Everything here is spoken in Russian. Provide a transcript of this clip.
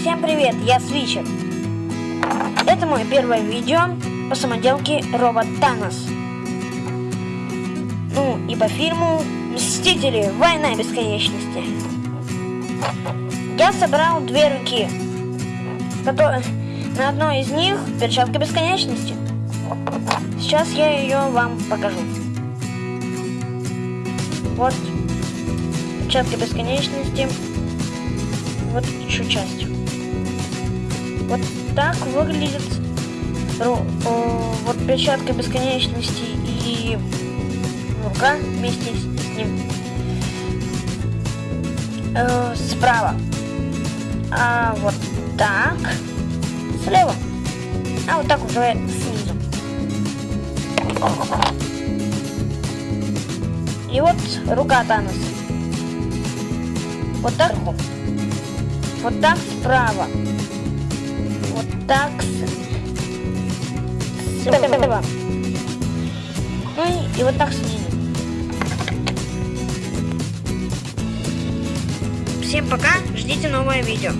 Всем привет, я Свичер. Это мое первое видео по самоделке робот Танос. Ну и по фильму Мстители. Война бесконечности. Я собрал две руки, которые на одной из них перчатка бесконечности. Сейчас я ее вам покажу. Вот перчатка бесконечности. Вот еще часть. Вот так выглядит вот перчатка бесконечности и рука вместе с ним э, справа. А вот так слева. А вот так уже снизу. И вот рука Таноса. Вот так. Вот так справа. Так слева. Ну и, и вот так снизу. Всем пока, ждите новое видео.